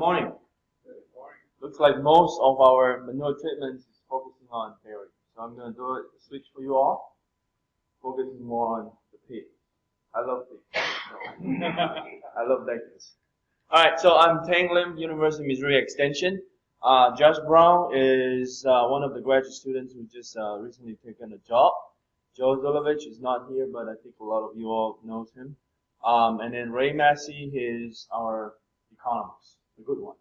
morning. Looks like most of our manure treatments is focusing on dairy. So I'm going to do it, switch for you all, focusing more on the pig. I love pigs. I love chickens. All right, so I'm Teng Lim, University of Missouri Extension. Uh, Josh Brown is uh, one of the graduate students who just uh, recently taken a job. Joe Zulovich is not here, but I think a lot of you all knows him. Um, and then Ray Massey is our economist, a good one.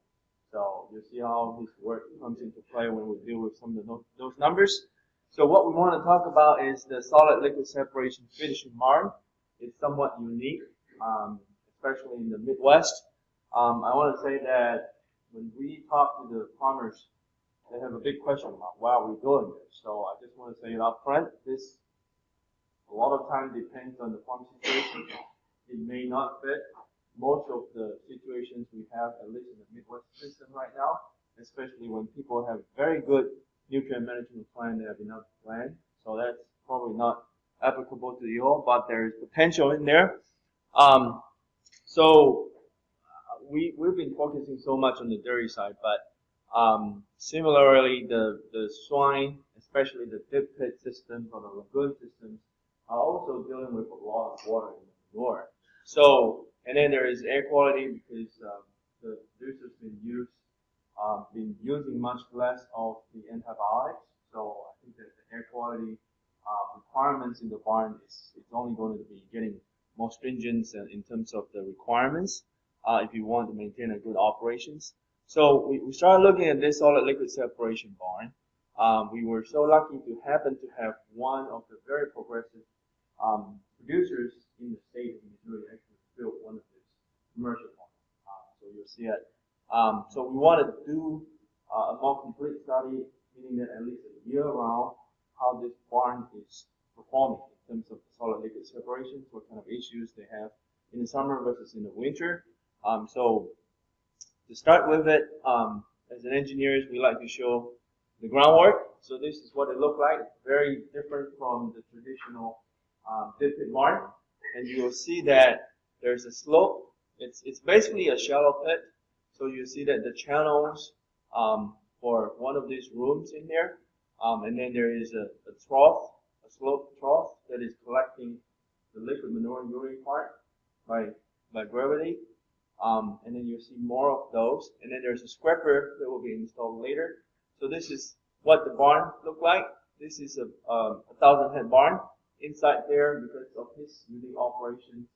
So you see how this work comes into play when we deal with some of those, those numbers. So what we want to talk about is the solid liquid separation finishing barn. It's somewhat unique, um, especially in the Midwest. Um, I want to say that when we talk to the farmers, they have a big question about why are we doing this. So I just want to say it up front. This a lot of time depends on the farm situation. It may not fit most of the situations we have, at least in the Midwest system right now, especially when people have very good nutrient management plan, they have enough land. So that's probably not applicable to you all, but there is potential in there. Um, so uh, we, we've been focusing so much on the dairy side, but um, similarly, the, the swine, especially the deep pit systems or the lagoon systems, are also dealing with a lot of water in the manure. So, and then there is air quality because um, the producers been used, um, been using much less of the antibiotics. So I think that the air quality uh, requirements in the barn is it's only going to be getting more stringent in terms of the requirements uh, if you want to maintain a good operations. So we, we started looking at this solid liquid separation barn. Um, we were so lucky to happen to have one of the very progressive um, producers in the state of Missouri built one of these commercial ones. Uh, so you'll see it. Um, so we want to do uh, a more complete study, meaning that at least a year around how this barn is performing in terms of solid liquid separation, what kind of issues they have in the summer versus in the winter. Um, so to start with it, um, as an engineers, we like to show the groundwork. So this is what it looked like. Very different from the traditional um, dip barn, and you will see that there's a slope. It's it's basically a shallow pit, so you see that the channels um, for one of these rooms in there, um, and then there is a, a trough, a slope trough that is collecting the liquid manure and urine part by by gravity. Um, and then you see more of those. And then there's a scraper that will be installed later. So this is what the barn looked like. This is a, a, a thousand head barn inside there because of his unique operation.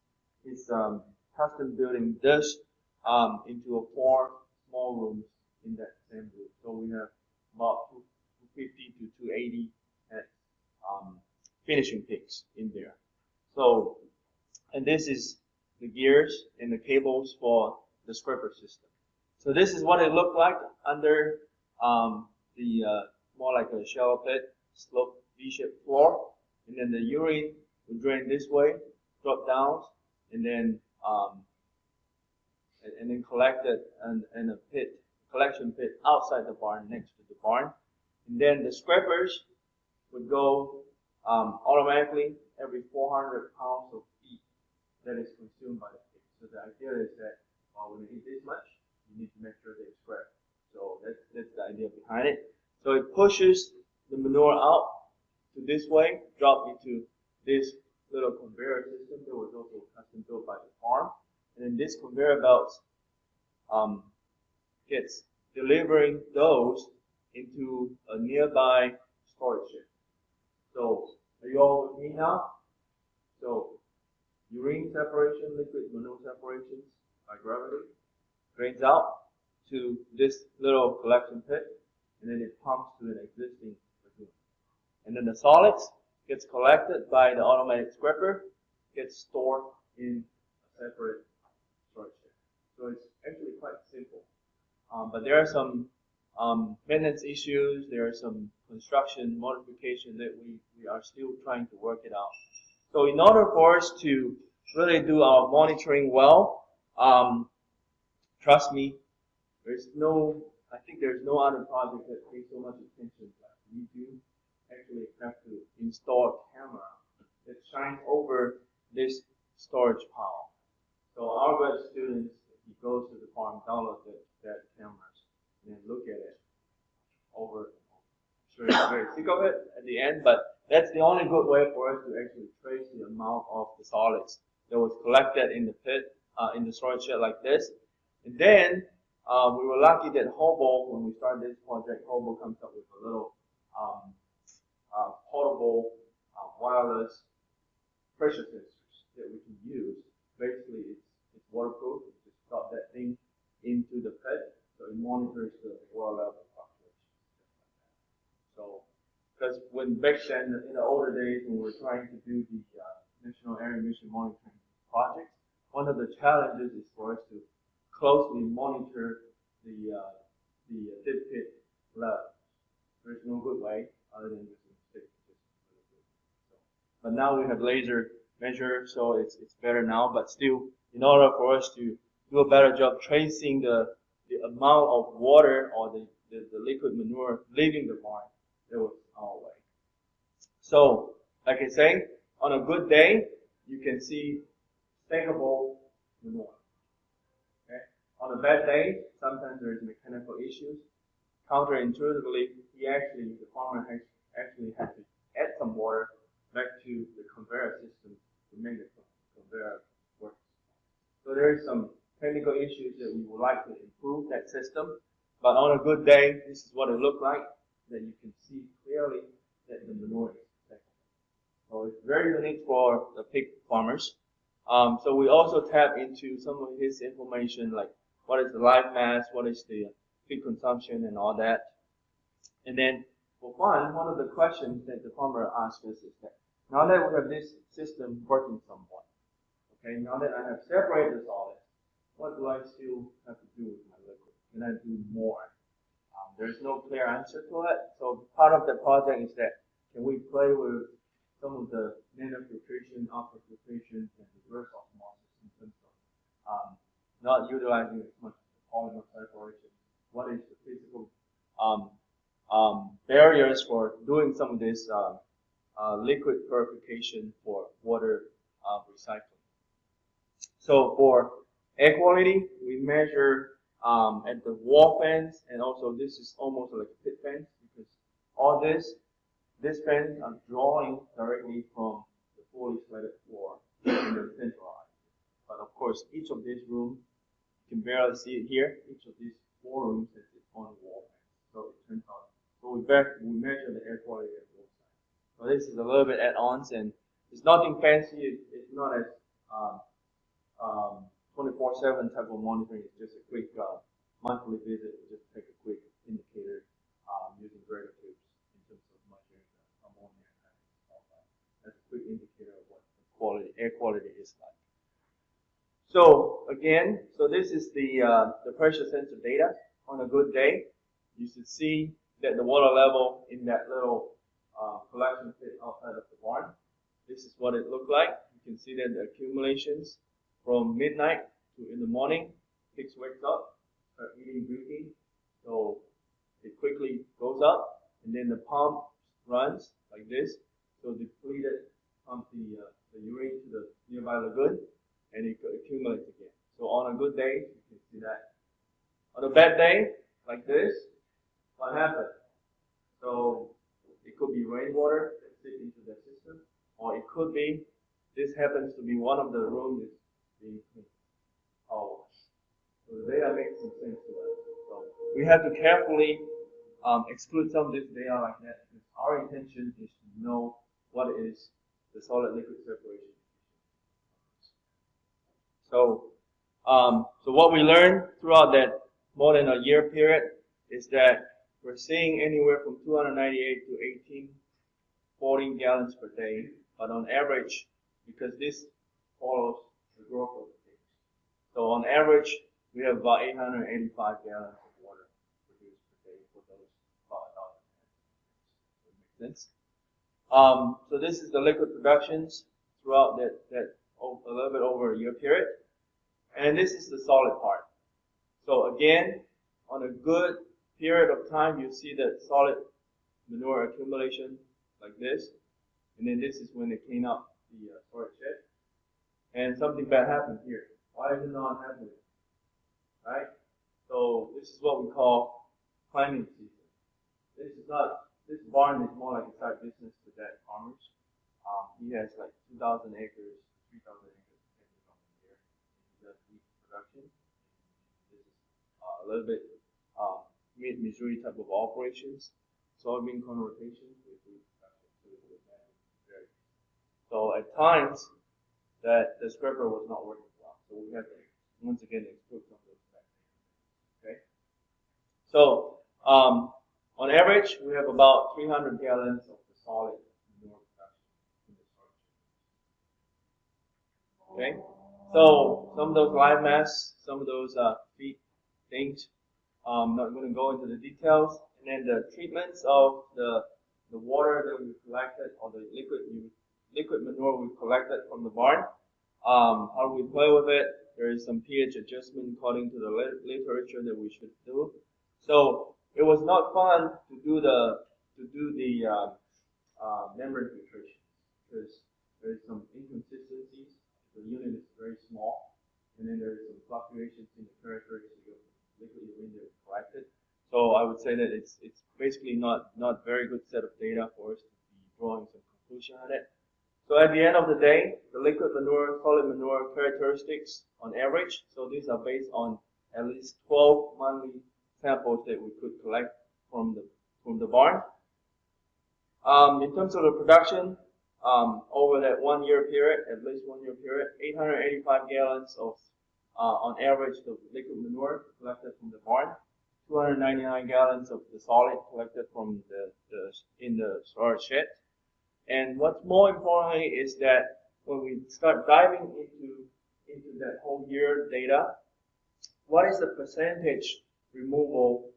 His um, custom building this um, into a four small rooms in that same room. So we have about 250 to 280 at um, finishing pigs in there. So, and this is the gears and the cables for the scraper system. So this is what it looked like under um, the uh, more like a shallow pit slope V-shaped floor and then the urine will drain this way, drop down, and then um, and, and, then collect it in, in a pit, collection pit outside the barn, next to the barn. And then the scrapers would go um, automatically every 400 pounds of feed that is consumed by the pig. So the idea is that uh, when you eat this much, you need to make sure they scrap. So that's, that's the idea behind it. So it pushes the manure out to this way, drop into this little conveyor system that was also custom built by the farm. And then this conveyor belt um, gets delivering those into a nearby storage shed. So are you all with me now? So urine separation, liquid manure separations by gravity drains out to this little collection pit and then it pumps to an existing and then the solids gets collected by the automatic scraper, gets stored in a separate storage So it's actually quite simple. Um, but there are some um, maintenance issues, there are some construction modification that we, we are still trying to work it out. So in order for us to really do our monitoring well, um, trust me, there's no, I think there's no other project that pays so much attention that we do actually have to install a camera that shines over this storage pile. So our students, he goes to the farm, downloads that, that camera, and then look at it over and sure you're very sick of it at the end, but that's the only good way for us to actually trace the amount of the solids that was collected in the pit, uh, in the storage shed like this. And then uh, we were lucky that Hobo, when we started this project, Hobo comes up with a little um, uh, portable, uh, wireless pressure sensors that we can use. Basically, it's, it's waterproof. You just drop that thing into the pit, so it monitors the water level fluctuations. So, because when back then, in the older days, when we were trying to do the uh, National Air Emission Monitoring Project, one of the challenges is for us to closely monitor the uh, the uh, deep pit level. There's no good way other than just but now we have laser measure, so it's it's better now. But still, in order for us to do a better job tracing the the amount of water or the, the, the liquid manure leaving the barn, that was our way. So, like I say, on a good day, you can see stackable manure. Okay? On a bad day, sometimes there is mechanical issues. Counterintuitively, he actually, the farmer has actually had to add some water back to the conveyor system to make the conveyor work. So there is some technical issues that we would like to improve that system. But on a good day, this is what it looked like. That you can see clearly that the manure is. So it's very unique for the pig farmers. Um, so we also tap into some of his information, like what is the live mass, what is the feed consumption, and all that. And then for fun, one of the questions that the farmer asked us is that now that we have this system working somewhat, okay, now that I have separated the solids, what do I still have to do with my liquid? Can I do more? Um, there's no clear answer to it. So part of the project is that can we play with some of the nanofiltration, ultrafiltration, and reverse osmosis in terms of um, not utilizing as much polymer separation. What is the physical um, um, barriers for doing some of this uh, uh, liquid purification for water uh, recycling? So for air quality, we measure um, at the wall fence, and also this is almost like a pit fence because all this, this fence are drawing directly from the fully slatted floor in the centralized. But of course, each of these rooms, you can barely see it here, each of these four rooms has its own wall fence. So it turns out, so we, we measure the air quality at both sides. So this is a little bit add-ons, and it's nothing fancy, it, it's not as um, um, 24/7 type of monitoring is just a quick uh, monthly visit. We just take a quick indicator um, using Dräger tubes in terms of measuring the ammonia and all that. That's a quick indicator of what the quality, air quality is like. So again, so this is the uh, the pressure sensor data. On a good day, you should see that the water level in that little uh, collection pit outside of the barn. This is what it looked like. You can see that the accumulations from midnight to in the morning, pigs wakes up, start eating, drinking, so it quickly goes up, and then the pump runs like this, so depleted pump the, uh, the urine to the nearby lagoon, and it accumulates again. So on a good day, you can see that. On a bad day, like this, what happens? So it could be rainwater that sits into the system, or it could be, this happens to be one of the rooms Oh, so the data makes some sense to us. So we have to carefully um, exclude some of this data like that our intention is to know what is the solid liquid separation. So, um, so what we learned throughout that more than a year period is that we're seeing anywhere from 298 to 1840 gallons per day, but on average, because this follows the growth of the pigs. So on average, we have about 885 gallons of water produced per day for those 5,000 That makes sense. Um, so this is the liquid productions throughout that, that a little bit over a year period. And this is the solid part. So again, on a good period of time, you see that solid manure accumulation like this. And then this is when they clean up the uh, storage shed and something bad happened here. Why is it not happening? Right? So this is what we call climbing season. This is not this barn is more like a side business to that farmers. Um, he has like 2,000 acres, 3,000 acres, depending on the year. He does wheat production. This is uh, a little bit uh, mid Missouri type of operations. Soybean corn rotation so at times, that the scraper was not working well. So we have to once again exclude some of those Okay. So um, on average, we have about 300 gallons of the solid production. Okay, so some of those live mass, some of those uh, feed things, I'm um, not going to go into the details. And then the treatments of the the water that we collected or the liquid liquid manure we collected from the barn. Um, how do we play with it? There is some pH adjustment according to the literature that we should do. So it was not fun to do the to do the uh, uh, membrane filtration because there is some inconsistencies. The unit is very small, and then there is some fluctuations in the characteristics of liquid urine that collected. So I would say that it's it's basically not not very good set of data for us to be drawing some conclusion on it. So at the end of the day, the liquid manure, solid manure characteristics on average. So these are based on at least 12 monthly samples that we could collect from the from the barn. Um, in terms of the production, um, over that one year period, at least one year period, 885 gallons of, uh, on average, the liquid manure collected from the barn, 299 gallons of the solid collected from the, the in the storage shed. And what's more importantly is that when we start diving into into that whole year data, what is the percentage removal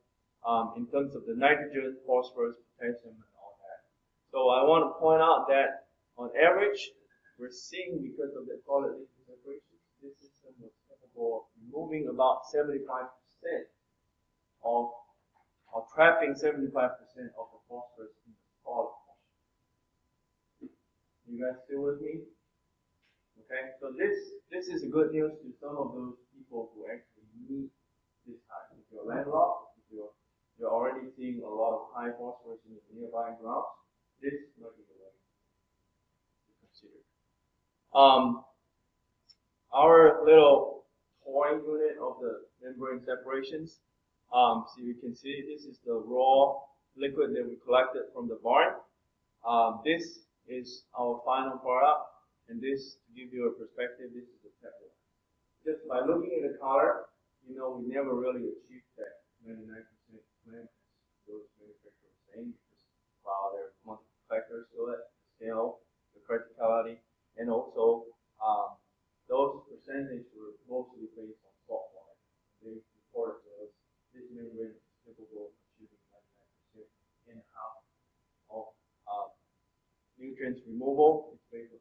um, in terms of the nitrogen, phosphorus, potassium, and all that. So I want to point out that on average, we're seeing because of the liquid separation, this system was capable of removing about 75% of, or trapping 75% of the phosphorus in the solid. You guys still with me? Okay, so this this is good news to some of those people who actually need this time. If you're landlocked, if you're, you're already seeing a lot of high phosphorus in the nearby grounds, this might be the way to consider. Um, our little toy unit of the membrane separations. Um, so you can see this is the raw liquid that we collected from the barn. Um, this is our final product, and this, to give you a perspective, this is the pepper. Just by looking at the color, you know, we never really achieved that 99% plan those manufacturers saying because while there are multiple factors to it, the scale, the criticality, and also um, those percentages were mostly based on salt water. They reported to us this membrane is capable of achieving 99% in uh, nutrients removal. It's.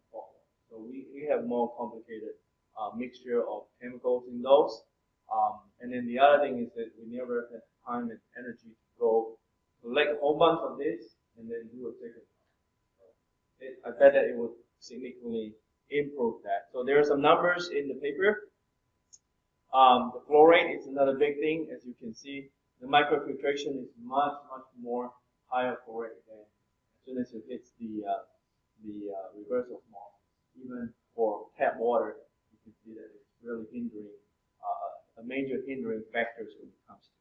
So we, we have more complicated uh, mixture of chemicals in those. Um, and then the other thing is that we never had time and energy to go collect a whole bunch of this and then do a second one. It, I bet that it would significantly improve that. So there are some numbers in the paper. Um, the flow rate is another big thing. As you can see, the microfiltration is much, much more higher flow rate than as soon as it hits the uh, the uh, reverse osmosis. Even for tap water, you can see that it's really hindering a major hindering factors when it comes to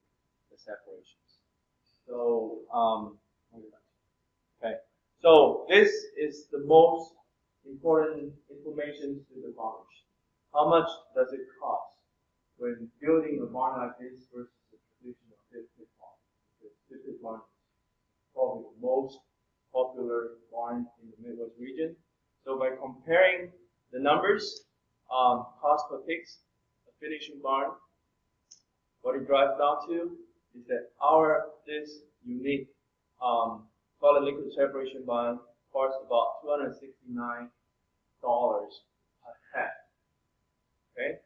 the separations. So, um, okay. So this is the most important information to the farmers. How much does it cost when building a barn like this versus the traditional pit pit barn is probably the most popular barn in the Midwest region. So by comparing the numbers, um, cost per pigs, a finishing barn what it drives down to is that our this unique um, solid liquid separation barn costs about $269 a head. Okay?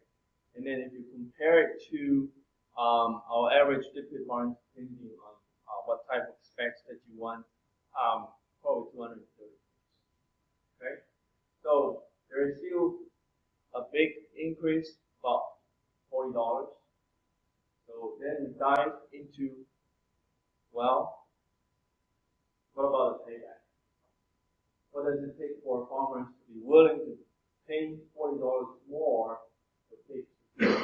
And then if you compare it to um, our average liquid barn, depending on uh, what type of specs that you want, um, probably 230 Okay? So there is still a big increase, about $40 so then we dive into, well, What about the payback? What does it take for farmers to be willing to pay forty dollars more to take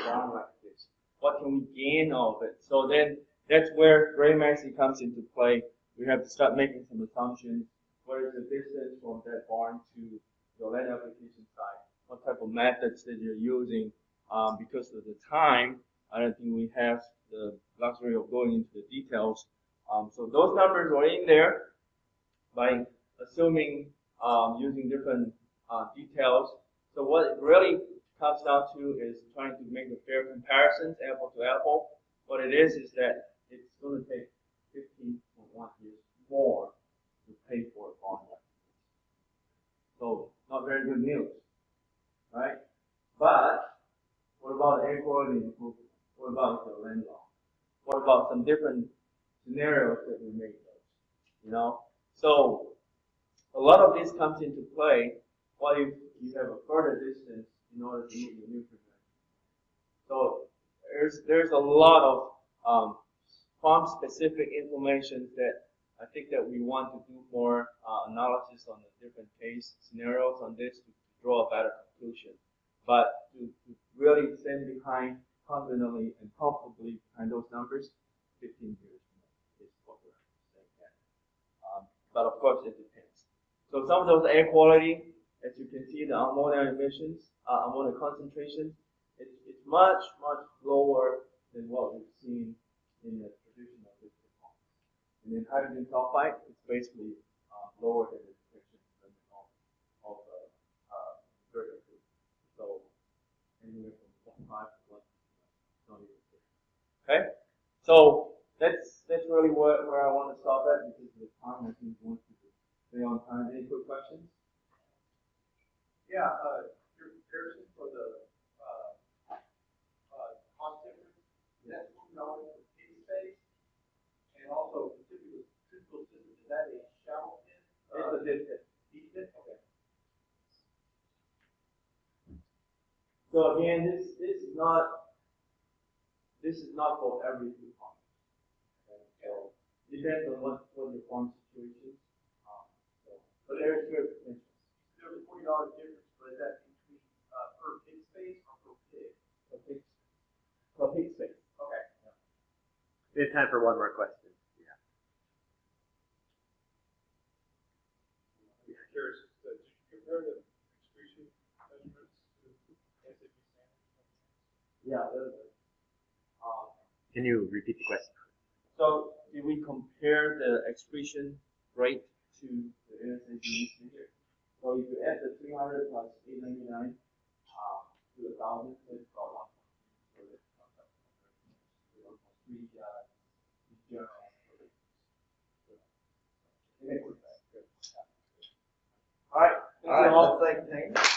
farm like this? What can we gain out of it? So then that's where Ray Massey comes into play. We have to start making some assumptions. What is the distance from that barn to your land application site? What type of methods that you're using? Um, because of the time, I don't think we have the luxury of going into the details. Um, so those numbers are in there by assuming um, using different uh, details. So what it really comes down to is trying to make a fair comparison, apple to apple. What it is is that it's going to take 15.1 years more to pay for a farm. So not very good news, right? But what about air quality improvement? What about the land law? Different scenarios that we made those? You know, so a lot of this comes into play. What if you have a further distance in order to meet your nutrient? So there's there's a lot of um, farm specific information that I think that we want to do more uh, analysis on the different case scenarios on this to draw a better conclusion. But to, to really stand behind confidently and comfortably behind those numbers, 15 years is what we're saying here. Um, but of course, it depends. So some of those air quality, as you can see, the ammonia emissions, uh, ammonia concentration, it's, it's much, much lower than what we've seen in the traditional form. And then hydrogen sulfide it's basically uh, lower than the detection of, of uh, uh. So anywhere from 0.5 to 1, not even six. Okay? So that's that's really where, where I want to stop at because of the time. I think we want to stay on time. Any quick questions? Yeah, uh, your comparison for the, uh, uh, cost difference, that's two dollars for pit space. And also, the typical, typical system, is that a shallow pit? It's a dip test. Deep pit, okay. So again, this this is not this is not for every food farm. Okay, So depends on what what your farm situation is. Um, so, but there's good potential. There's a forty dollar difference, but is that between, uh, per pit space or per pit? So pig, so pig space. Okay. We have time for one more question. Yeah. I'm curious, uh, did you compare the excretion measurements to ASABE standards? Yeah. there's Um, Can you repeat the question? so did we compare the excretion rate to the ASABE standard? So if you add the 300 plus 899 uh, to a thousand, it's about one. So that's about one point three uh, general. All thank Tina.